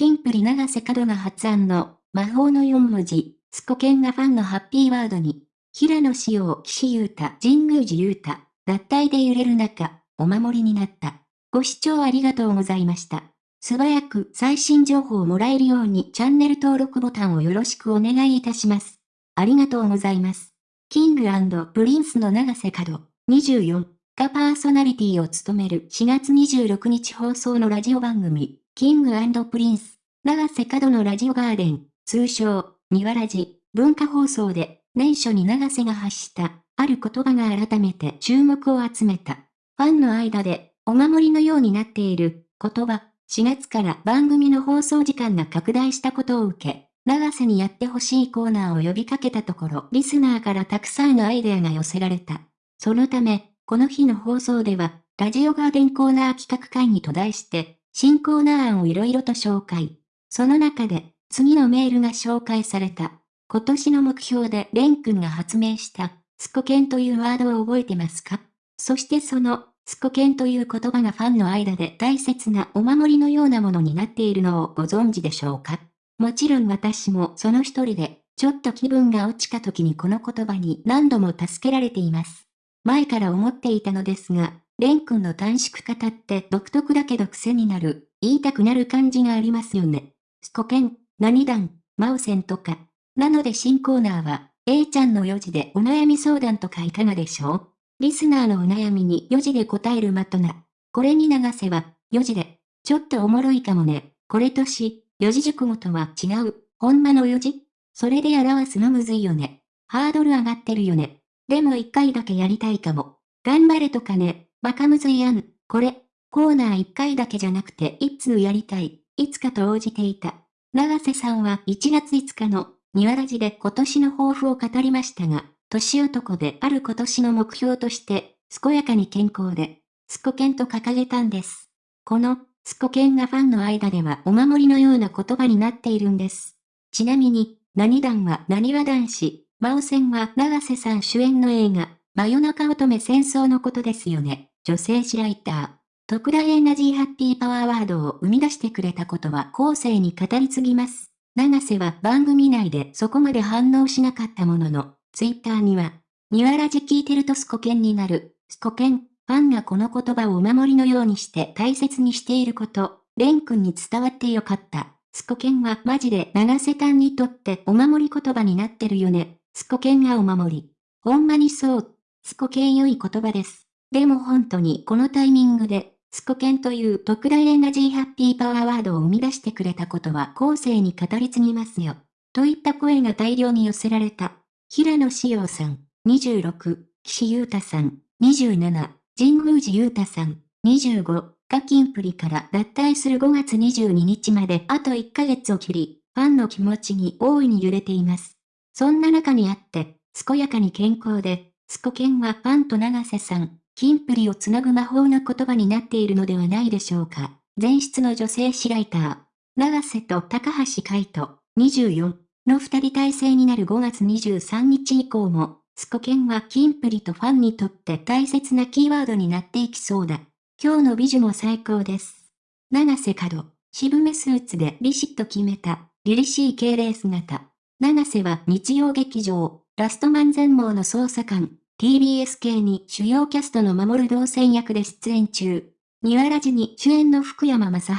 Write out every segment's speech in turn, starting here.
キンプリ永瀬廉が発案の魔法の4文字、スコケンがファンのハッピーワードに、平野紫耀、岸優太、神宮寺勇太、脱退で揺れる中、お守りになった。ご視聴ありがとうございました。素早く最新情報をもらえるようにチャンネル登録ボタンをよろしくお願いいたします。ありがとうございます。キングプリンスの永瀬廉、24がパーソナリティを務める4月26日放送のラジオ番組、キングプリンス、長瀬角のラジオガーデン、通称、ニワラジ、文化放送で、年初に長瀬が発した、ある言葉が改めて注目を集めた。ファンの間で、お守りのようになっている、言葉、4月から番組の放送時間が拡大したことを受け、長瀬にやってほしいコーナーを呼びかけたところ、リスナーからたくさんのアイデアが寄せられた。そのため、この日の放送では、ラジオガーデンコーナー企画会議と題して、新コーナー案をいろいろと紹介。その中で、次のメールが紹介された。今年の目標でレン君が発明した、スコケンというワードを覚えてますか？そしてその、スコケンという言葉がファンの間で大切なお守りのようなものになっているのをご存知でしょうか？もちろん私もその一人で、ちょっと気分が落ちた時にこの言葉に何度も助けられています。前から思っていたのですが、レン君の短縮型って独特だけど癖になる、言いたくなる感じがありますよね。スコケン、何段、マウセンとか。なので新コーナーは、A ちゃんの4時でお悩み相談とかいかがでしょう？リスナーのお悩みに4時で答えるまとな。これに流せば、4時で。ちょっとおもろいかもね。これとし、四字熟語とは違う。ほんまの4時それで表すのむずいよね。ハードル上がってるよね。でも一回だけやりたいかも。頑張れとかね。バカむずいやん。これ、コーナー一回だけじゃなくて一通やりたい。いつかと応じていた。長瀬さんは1月5日の、庭ラジで今年の抱負を語りましたが、年男である今年の目標として、健やかに健康で、スコケンと掲げたんです。この、スコケンがファンの間ではお守りのような言葉になっているんです。ちなみに、何段は何は男子、真央戦は長瀬さん主演の映画、真夜中乙女戦争のことですよね。女性誌ライター。特大エナジーハッピーパワーワードを生み出してくれたことは後世に語り継ぎます。長瀬は番組内でそこまで反応しなかったものの、ツイッターには、ニワラジ聞いてるとスコケンになる、スコケン、ファンがこの言葉をお守りのようにして大切にしていること、レン君に伝わってよかった。スコケンはマジで長瀬さんにとってお守り言葉になってるよね。スコケンがお守り。ほんまにそう。スコケン良い言葉です。でも本当にこのタイミングでスコケンという特大エナジーハッピーパワーワードを生み出してくれたことは後世に語り継ぎますよ。といった声が大量に寄せられた。平野志陽さん、26、岸優太さん、27、神宮寺優太さん、25、ガキンプリから脱退する5月22日まであと1ヶ月を切り、ファンの気持ちに大いに揺れています。そんな中にあって、健やかに健康で、スコケンはファンと長瀬さん、キンプリをつなぐ魔法の言葉になっているのではないでしょうか。前室の女性誌ライター、長瀬と高橋海人、24の二人体制になる5月23日以降も、スコケンはキンプリとファンにとって大切なキーワードになっていきそうだ。今日の美女も最高です。長瀬角、渋めスーツでビシッと決めた、凛々しい敬礼姿。長瀬は日曜劇場、ラストマン全盲の捜査官、TBS 系に主要キャストの守る動線役で出演中。ニワラジに主演の福山雅治、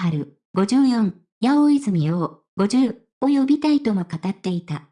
54、八尾泉洋、50を呼びたいとも語っていた。